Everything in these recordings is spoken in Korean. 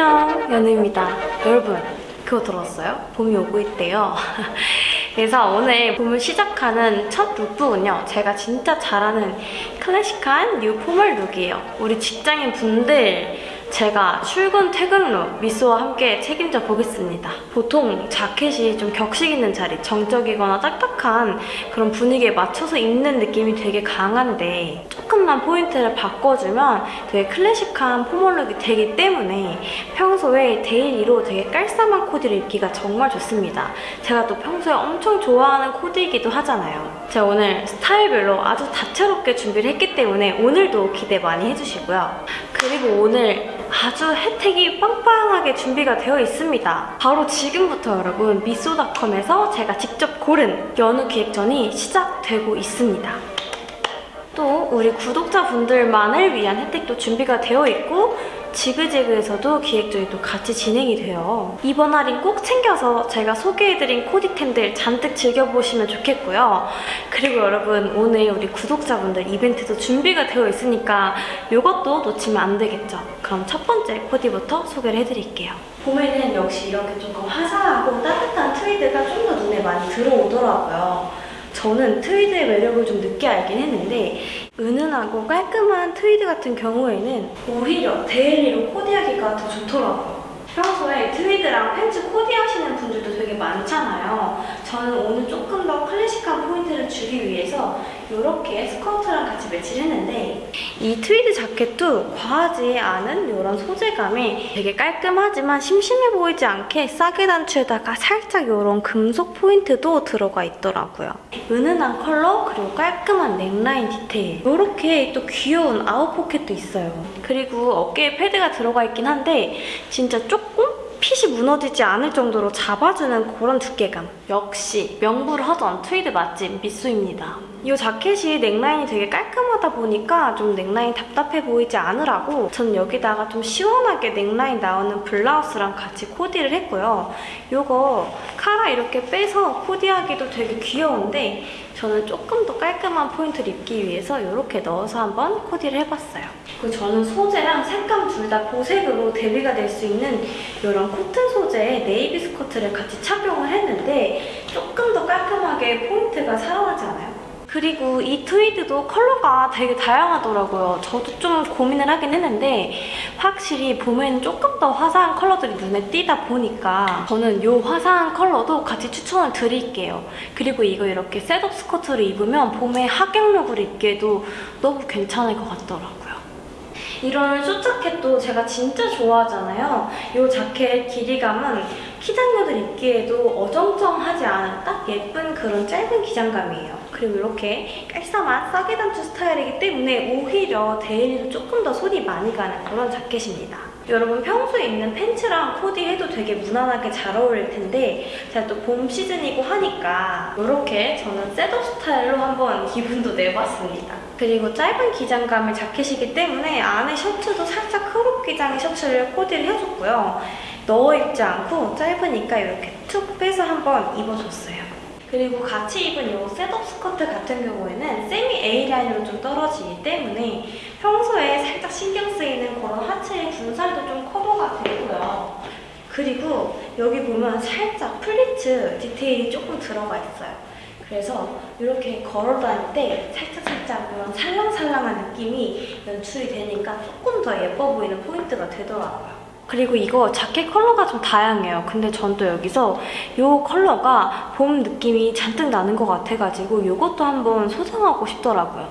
안녕 연우입니다. 여러분 그거 들었어요? 봄이 오고 있대요. 그래서 오늘 봄을 시작하는 첫 lookbook은요 제가 진짜 잘하는 클래식한 new formal look이에요. 우리 직장인 분들 제가 출근 퇴근 look 미쏘와 함께 책임져 보겠습니다. 보통 자켓이 좀 격식 있는 자리, 정적이거나 딱딱한 그런 분위기에 맞춰서 입는 느낌이 되게 강한데 조금만 포인트를 바꿔주면 되게 클래식한 formal look이 되기 때문에 평소에 daily로 되게 깔쌈한 코디를 입기가 정말 좋습니다. 제가 또 평소에 엄청 좋아하는 코디이기도 하잖아요. 제가 오늘 스타일별로 아주 다채롭게 준비를 했기 때문에 오늘도 기대 많이 해주시고요. 그리고 오늘 아주 혜택이 빵빵하게 준비가 되어 있습니다. 바로 지금부터 여러분 미쏘닷컴에서 제가 직접 고른 연우 기획전이 시작되고 있습니다. 또 우리 구독자분들만을 위한 혜택도 준비가 되어 있고 지그재그에서도 기획전이 또 같이 진행이 돼요. 이번 할인 꼭 챙겨서 제가 소개해드린 코디템들 잔뜩 즐겨보시면 좋겠고요. 그리고 여러분 오늘 우리 구독자분들 이벤트도 준비가 되어 있으니까 이것도 놓치면 안 되겠죠. 그럼 첫 번째 코디부터 소개를 해드릴게요. 봄에는 역시 이렇게 조금 화사하고 따뜻한 트위드가 좀 더 눈에 많이 들어오더라고요. 저는 트위드의 매력을 좀 늦게 알긴 했는데 은은하고 깔끔한 트위드 같은 경우에는 오히려 daily로 코디하기가 더 좋더라고요. 평소에 트위드랑 팬츠 코디하시는 분들도 되게 많잖아요. 저는 오늘 조금 더 클래식한 포인트를 주기 위해서 이렇게 스커트랑 같이 매치를 했는데 이 트위드 자켓도 과하지 않은 이런 소재감이 되게 깔끔하지만 심심해 보이지 않게 싸게 단추에다가 살짝 이런 금속 포인트도 들어가 있더라고요. 은은한 컬러 그리고 깔끔한 넥라인 디테일 이렇게 또 귀여운 out pocket도 있어요. 그리고 어깨에 패드가 들어가 있긴 한데 진짜 조금 핏이 무너지지 않을 정도로 잡아주는 그런 두께감. 역시 명불허전 트위드 맛집 미쏘입니다. 이 자켓이 넥라인이 되게 깔끔하다 보니까 좀 넥라인 답답해 보이지 않으라고 저는 여기다가 좀 시원하게 넥라인 나오는 블라우스랑 같이 코디를 했고요. 이거 카라 이렇게 빼서 코디하기도 되게 귀여운데 저는 조금 더 깔끔한 포인트를 입기 위해서 이렇게 넣어서 한번 코디를 해봤어요. 그리고 저는 소재랑 색감 둘 다 보색으로 대비가 될 수 있는 이런 코튼 소재의 네이비 스커트를 같이 착용을 했는데 조금 더 깔끔하게 포인트가 살아나지 않아요? 그리고 이 트위드도 컬러가 되게 다양하더라고요. 저도 좀 고민을 하긴 했는데 확실히 봄에는 조금 더 화사한 컬러들이 눈에 띄다 보니까 저는 이 화사한 컬러도 같이 추천을 드릴게요. 그리고 이거 이렇게 setup 스커트를 입으면 봄에 하객 look을 입기에도 너무 괜찮을 것 같더라고요. 이런 숏자켓도 제가 진짜 좋아하잖아요. 이 자켓 길이감은 키장녀들 입기에도 어정쩡하지 않은 딱 예쁜 그런 짧은 기장감이에요. 그리고 이렇게 깔쌈한 싸게 단추 스타일이기 때문에 오히려 daily로 조금 더 손이 많이 가는 그런 자켓입니다. 여러분 평소에 입는 팬츠랑 코디 해도 되게 무난하게 잘 어울릴 텐데 제가 또 봄 시즌이고 하니까 이렇게 저는 setup 스타일로 한번 기분도 내봤습니다. 그리고 짧은 기장감의 자켓이기 때문에 안에 셔츠도 살짝 crop 기장의 셔츠를 코디를 해줬고요. 넣어 입지 않고 짧으니까 이렇게 툭 빼서 한번 입어줬어요. 그리고 같이 입은 이 setup 스커트 같은 경우에는 세미 A라인으로 좀 떨어지기 때문에 평소에 살짝 신경 쓰이는 그런 하체의 군살도 좀 커버가 되고요. 그리고 여기 보면 살짝 pleats 디테일이 조금 들어가 있어요. 그래서 이렇게 걸어 다닐 때 살짝살짝 이런 살랑살랑한 느낌이 연출이 되니까 조금 더 예뻐 보이는 포인트가 되더라고요. 그리고 이거 자켓 컬러가 좀 다양해요. 근데 전 또 여기서 이 컬러가 봄 느낌이 잔뜩 나는 것 같아가지고 이것도 한번 소장하고 싶더라고요.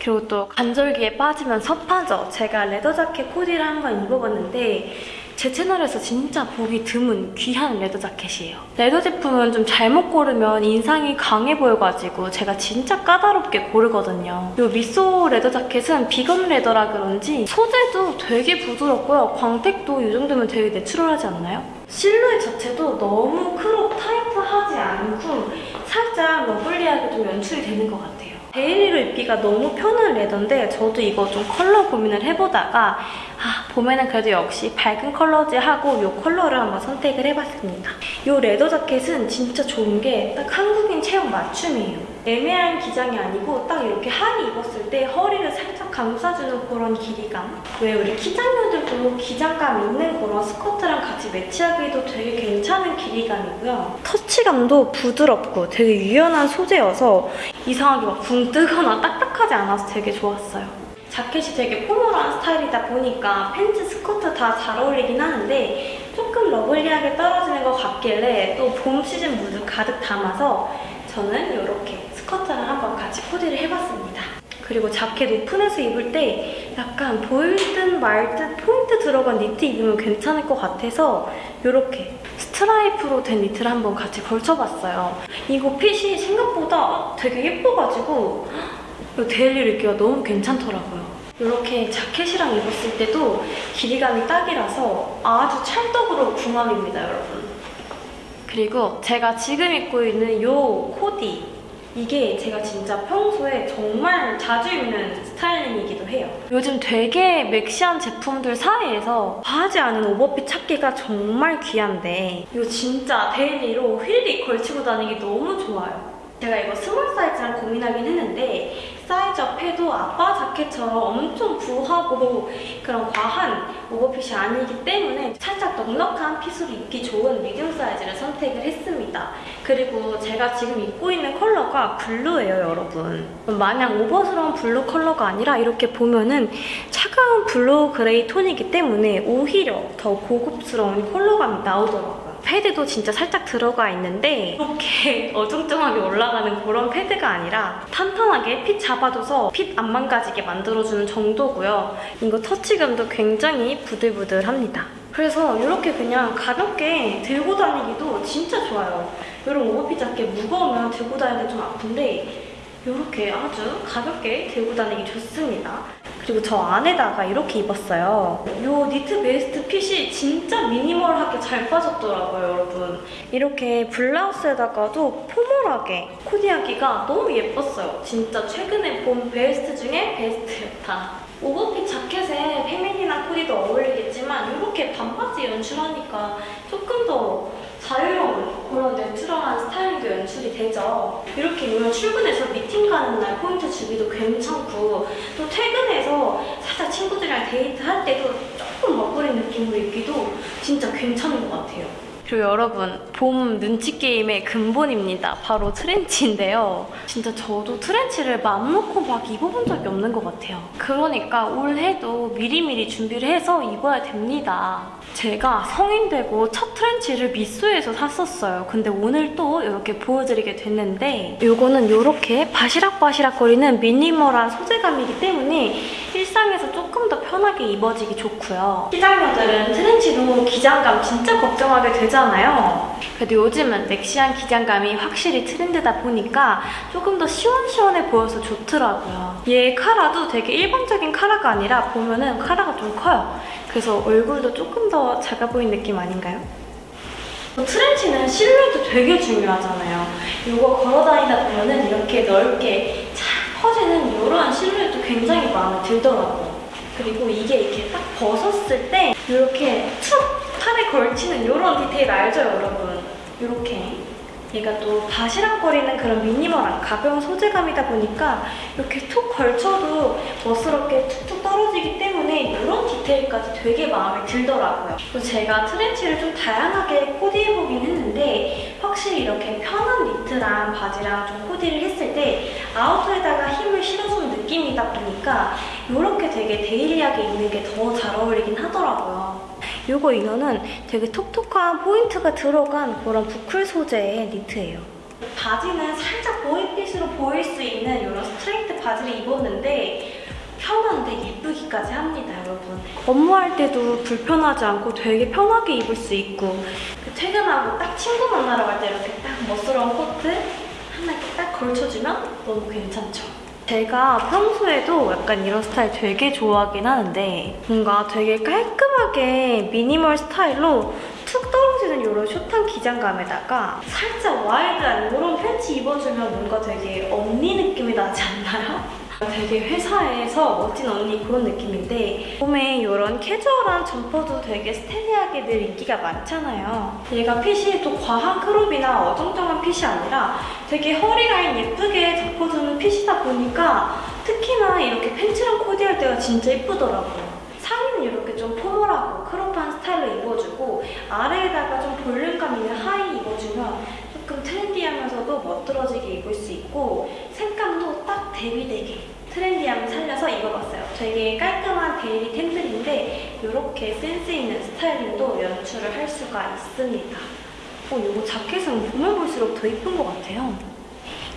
그리고 또 간절기에 빠지면 섭하죠. 제가 leather 자켓 코디를 한번 입어봤는데 제 채널에서 진짜 보기 드문 귀한 leather 자켓이에요. leather 제품은 좀 잘못 고르면 인상이 강해 보여가지고 제가 진짜 까다롭게 고르거든요. 이 미소 leather 자켓은 vegan leather라 그런지 소재도 되게 부드럽고요. 광택도 이 정도면 되게 natural하지 않나요? 실루엣 자체도 너무 crop tight하지 않고 살짝 lovely하게 좀 연출이 되는 것 같아요. daily로 입기가 너무 편한 leather인데 저도 이거 좀 컬러 고민을 해보다가 아 봄에는 그래도 역시 밝은 컬러지 하고 이 컬러를 한번 선택을 해봤습니다. 이 leather 자켓은 진짜 좋은 게 딱 한국인 체형 맞춤이에요. 애매한 기장이 아니고 딱 이렇게 하의 입었을 때 허리를 살짝 감싸주는 그런 길이감. 왜 우리 키장녀들도 기장감 있는 그런 스커트랑 같이 매치하기도 되게 괜찮은 길이감이고요. 터치감도 부드럽고 되게 유연한 소재여서 이상하게 막 붕 뜨거나 딱딱하지 않아서 되게 좋았어요. 자켓이 되게 formal한 스타일이다 보니까 팬츠, 스커트 다 잘 어울리긴 하는데 조금 lovely하게 떨어지는 것 같길래 또 봄 시즌 무드 가득 담아서 저는 이렇게 스커트랑 한번 같이 코디를 해봤습니다. 그리고 자켓 오픈해서 입을 때 약간 보일 듯 말 듯 포인트 들어간 니트 입으면 괜찮을 것 같아서 이렇게 스트라이프로 된 니트를 한번 같이 걸쳐봤어요. 이거 핏이 생각보다 되게 예뻐가지고 이 daily로 입기가 너무 괜찮더라고요. 이렇게 자켓이랑 입었을 때도 길이감이 딱이라서 아주 찰떡으로 궁합입니다, 여러분. 그리고 제가 지금 입고 있는 이 코디 이게 제가 진짜 평소에 정말 자주 입는 styling이기도 해요. 요즘 되게 maxi한 제품들 사이에서 과하지 않은 오버핏 찾기가 정말 귀한데 이거 진짜 daily로 휠리 걸치고 다니기 너무 좋아요. 제가 이거 small 사이즈랑 고민하긴 했는데 size up 해도 아빠 자켓처럼 엄청 부하고 그런 과한 오버핏이 아니기 때문에 살짝 넉넉한 fit으로 입기 좋은 medium 사이즈를 선택을 했습니다. 그리고 제가 지금 입고 있는 컬러가 blue예요, 여러분. 마냥 오버스러운 blue 컬러가 아니라 이렇게 보면은 차가운 blue gray 톤이기 때문에 오히려 더 고급스러운 컬러감이 나오더라고요. 패드도 진짜 살짝 들어가 있는데 이렇게 어정쩡하게 올라가는 그런 패드가 아니라 탄탄하게 fit 잡아줘서 fit 안 망가지게 만들어주는 정도고요. 이거 터치감도 굉장히 부들부들합니다. 그래서 이렇게 그냥 가볍게 들고 다니기도 진짜 좋아요. 이런 오버핏 자켓 무거우면 들고 다니기 좀 아픈데 이렇게 아주 가볍게 들고 다니기 좋습니다. 그리고 저 안에다가 이렇게 입었어요. 이 니트 베스트 핏이 진짜 미니멀하게 잘 빠졌더라고요, 여러분. 이렇게 블라우스에다가도 포멀하게 코디하기가 너무 예뻤어요. 진짜 최근에 본 베스트 중에 베스트였다. 오버핏 자켓에 페미닌한 코디도 어울리겠지만 이렇게 반바지 연출하니까 조금 더 자유로운 그런 내추 스타일도 연출이 되죠. 이렇게 입으면 출근해서 미팅 가는 날 포인트 주기도 괜찮고 또 퇴근해서 살짝 친구들이랑 데이트할 때도 조금 멋부린 느낌으로 입기도 진짜 괜찮은 것 같아요. 그리고 여러분 봄 눈치 게임의 근본입니다. 바로 트렌치인데요. 진짜 저도 트렌치를 맘 놓고 막 입어본 적이 없는 것 같아요. 그러니까 올해도 미리미리 준비를 해서 입어야 됩니다. 제가 성인 되고 첫 트렌치를 미쏘에서 샀었어요. 근데 오늘 또 이렇게 보여드리게 됐는데 이거는 이렇게 바시락바시락 거리는 미니멀한 소재감이기 때문에 일상에서 조금 더 편하게 입어지기 좋고요. 시장녀들은 트렌치도 기장감 진짜 걱정하게 되잖아요. 그래도 요즘은 넥시한 기장감이 확실히 트렌드다 보니까 조금 더 시원시원해 보여서 좋더라고요. 얘 카라도 되게 일반적인 카라가 아니라 보면은 카라가 좀 커요. 그래서 얼굴도 조금 더 작아 보이는 느낌 아닌가요? 트렌치는 실루엣도 되게 중요하잖아요. 이거 걸어다니다 보면은 이렇게 넓게 잘 퍼지는 이런 실루엣도 굉장히 마음에 들더라고요. 그리고 이게 이렇게 딱 벗었을 때 이렇게 툭 팔에 걸치는 이런 디테일 알죠, 여러분? 이렇게 얘가 또 바시락거리는 그런 미니멀한 가벼운 소재감이다 보니까 이렇게 툭 걸쳐도 멋스럽게 툭툭 떨어지기 때문에 이런 디테일까지 되게 마음에 들더라고요. 그리고 제가 trench를 좀 다양하게 코디해보긴 했는데 확실히 이렇게 편한 니트랑 바지랑 좀 코디를 했을 때 outer에다가 힘을 실어주는 느낌이다 보니까 이렇게 되게 daily하게 입는 게 더 잘 어울리긴 하더라고요. 이거 이너는 되게 톡톡한 포인트가 들어간 그런 bouclé 소재의 니트예요. 바지는 살짝 boy fit으로 보일 수 있는 이런 straight 바지를 입었는데 편한데 예쁘기까지 합니다, 여러분. 업무할 때도 불편하지 않고 되게 편하게 입을 수 있고 퇴근하고 딱 친구 만나러 갈 때 이렇게 딱 멋스러운 코트 하나 이렇게 딱 걸쳐주면 너무 괜찮죠? 제가 평소에도 약간 이런 스타일 되게 좋아하긴 하는데 뭔가 되게 깔끔하게 미니멀 스타일로 툭 떨어지는 이런 숏한 기장감에다가 살짝 wide한 이런 팬츠 입어주면 뭔가 되게 언니 느낌이 나지 않나요? 되게 회사에서 멋진 언니 그런 느낌인데 봄에 이런 캐주얼한 점퍼도 되게 stylish하게 늘 인기가 많잖아요. 얘가 fit이 또 과한 crop이나 어정쩡한 fit이 아니라 되게 허리 라인 예쁘게 잡아주는 fit이다 보니까 특히나 이렇게 팬츠랑 코디할 때가 진짜 예쁘더라고요. 상의는 이렇게 좀 formal하고 crop한 스타일로 입어주고 아래에다가 좀 볼륨감 있는 하의 입어주면 조금 trendy하면서도 멋들어지게 입을 수 있고 대비되게 trendy함을 살려서 입어봤어요. 되게 깔끔한 daily 템들인데 이렇게 센스 있는 styling도 연출을 할 수가 있습니다. 어, 이거 자켓은 보면 볼수록 더 예쁜 것 같아요.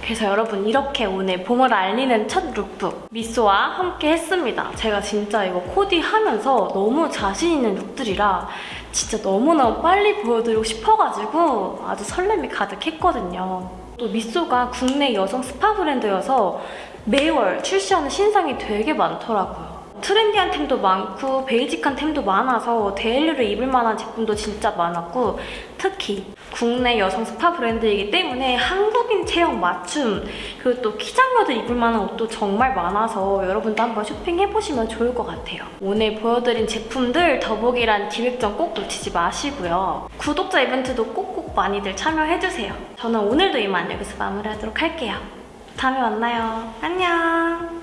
그래서 여러분 이렇게 오늘 봄을 알리는 첫 룩북 미소와 함께 했습니다. 제가 진짜 이거 코디하면서 너무 자신 있는 look들이라 진짜 너무너무 빨리 보여드리고 싶어가지고 아주 설렘이 가득했거든요. 또 미쏘가 국내 여성 스파 브랜드여서 매월 출시하는 신상이 되게 많더라고요. 트렌디한 템도 많고 베이직한 템도 많아서 daily로 입을 만한 제품도 진짜 많았고 특히 국내 여성 스파 브랜드이기 때문에 한국인 체형 맞춤 그리고 또 키작녀도 입을 만한 옷도 정말 많아서 여러분도 한번 쇼핑해보시면 좋을 것 같아요. 오늘 보여드린 제품들 더보기란 기획전 꼭 놓치지 마시고요. 구독자 이벤트도 꼭꼭 많이들 참여해주세요. 저는 오늘도 이만 여기서 마무리하도록 할게요. 다음에 만나요. 안녕!